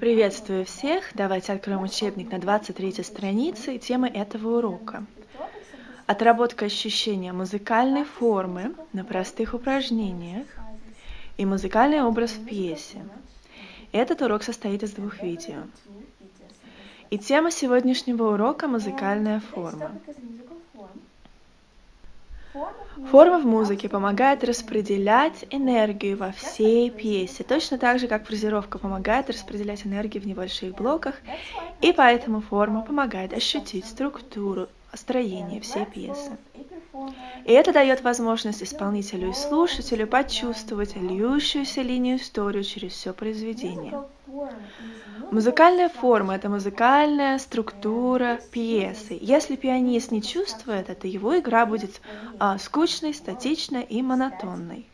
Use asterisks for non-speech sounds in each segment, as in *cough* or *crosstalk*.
Приветствую всех! Давайте откроем учебник на 23 странице и темы этого урока. Отработка ощущения музыкальной формы на простых упражнениях и музыкальный образ в пьесе. Этот урок состоит из двух видео. И тема сегодняшнего урока – музыкальная форма. Форма в музыке помогает распределять энергию во всей пьесе, точно так же, как фразировка помогает распределять энергию в небольших блоках, и поэтому форма помогает ощутить структуру, строение всей пьесы. И это дает возможность исполнителю и слушателю почувствовать льющуюся линию историю через все произведение. Музыкальная форма – это музыкальная структура пьесы. Если пианист не чувствует это, его игра будет а, скучной, статичной и монотонной.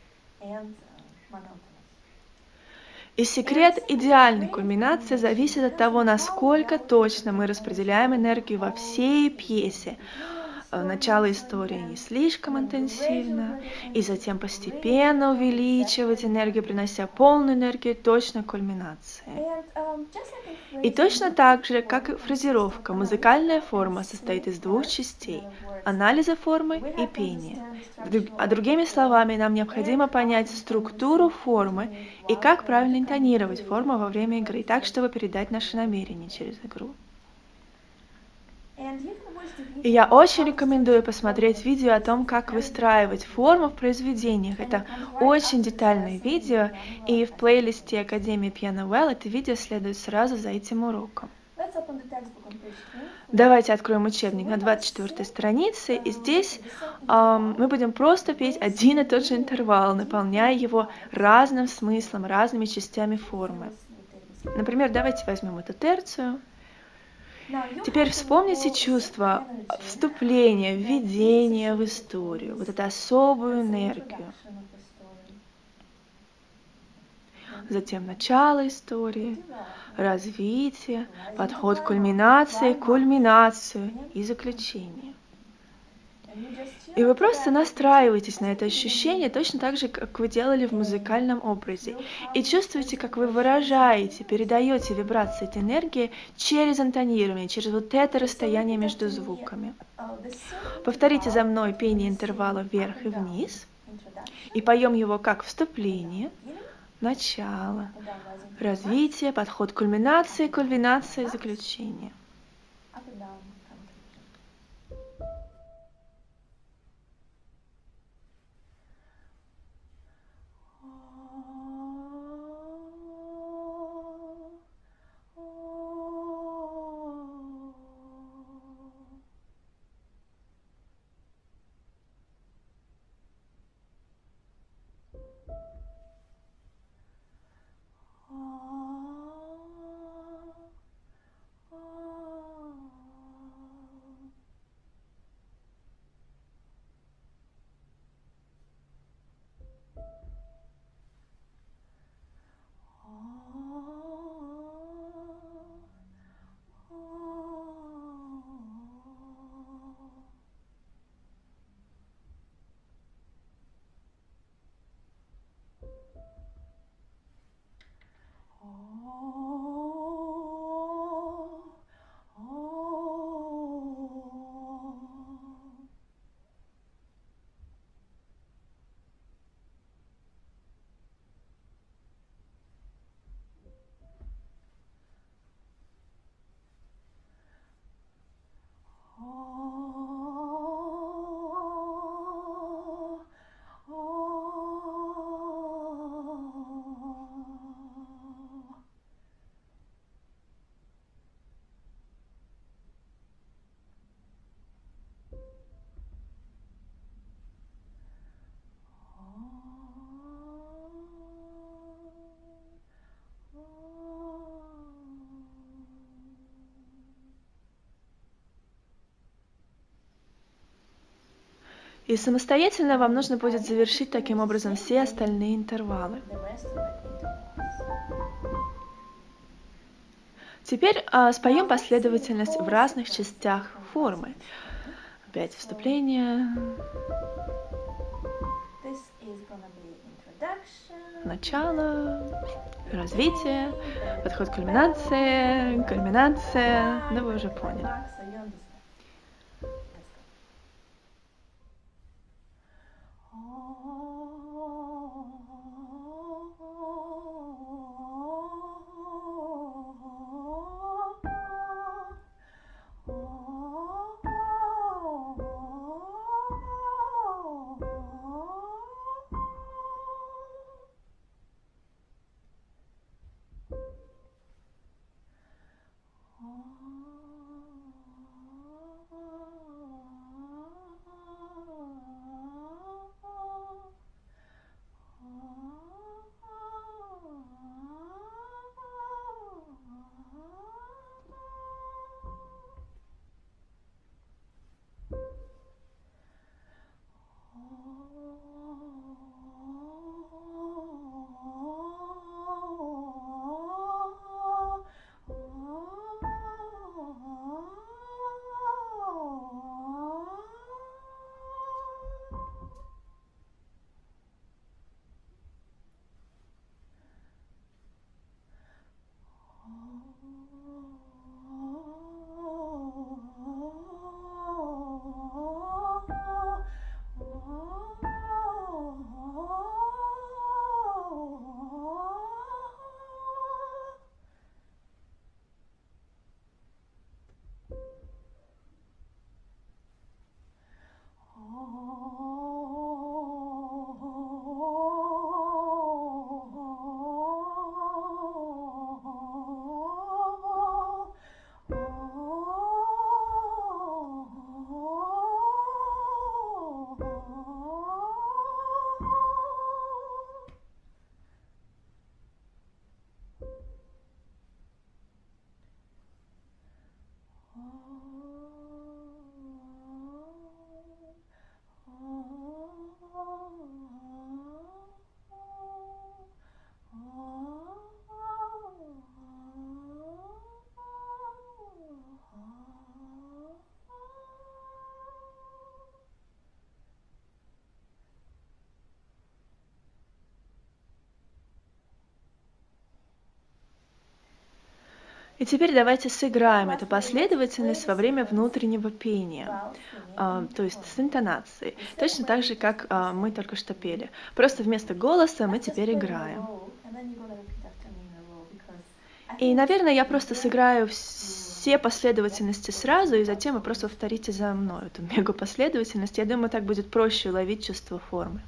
И секрет идеальной кульминации зависит от того, насколько точно мы распределяем энергию во всей пьесе. Э, начало истории не слишком интенсивно, и затем постепенно увеличивать энергию, принося полную энергию точно кульминации. И точно так же, как и фразировка, музыкальная форма состоит из двух частей – анализа формы и пения. А другими словами, нам необходимо понять структуру формы и как правильно интонировать форму во время игры, так, чтобы передать наши намерения через игру. И я очень рекомендую посмотреть видео о том, как выстраивать форму в произведениях. Это очень детальное видео, и в плейлисте Академии Piano Well это видео следует сразу за этим уроком. Давайте откроем учебник на 24 странице, и здесь эм, мы будем просто петь один и тот же интервал, наполняя его разным смыслом, разными частями формы. Например, давайте возьмем эту терцию. Теперь вспомните чувство вступления, введения в историю, вот эту особую энергию. Затем начало истории, развитие, подход к кульминации, кульминацию и заключение. И вы просто настраиваетесь на это ощущение точно так же, как вы делали в музыкальном образе. И чувствуете, как вы выражаете, передаете вибрации этой энергии через интонирование, через вот это расстояние между звуками. Повторите за мной пение интервала вверх и вниз. И поем его как вступление, начало, развитие, подход к кульминации, кульминация, заключение. И самостоятельно вам нужно будет завершить таким образом все остальные интервалы. Теперь а, споем последовательность в разных частях формы. Опять вступление. Начало. развитие, подход к кульминации, кульминация, да вы уже поняли. И теперь давайте сыграем эту последовательность во время внутреннего пения, а, то есть с интонацией, точно так же, как а, мы только что пели. Просто вместо голоса мы теперь играем. И, наверное, я просто сыграю все последовательности сразу, и затем вы просто повторите за мной эту *laughs* мега последовательность. Я думаю, так будет проще уловить чувство формы.